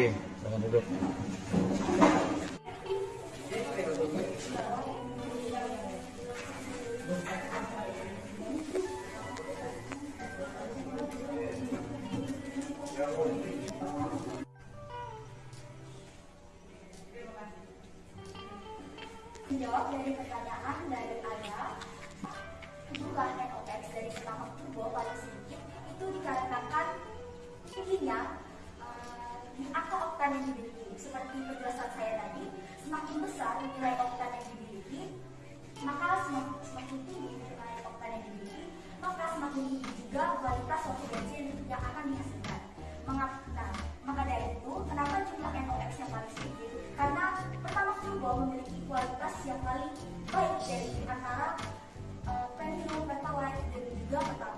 Menjawab dari pertanyaan dari Anda, NOx dari pertama turbo paling sedikit itu dikarenakan tingginya atau oktan yang dimiliki. Seperti penjelasan saya tadi, semakin besar nilai oktan yang dimiliki, maka semakin tinggi nilai oktan yang dimiliki, maka semakin tinggi juga kualitas suatu bensin yang akan dihasilkan. Mengapa? Nah, maka dari itu, kenapa jumlah NOx yang paling sedikit? Karena pertama Turbo memiliki kualitas yang paling baik dari antara eh, uh, Penfield, Pertalite, dan juga pertama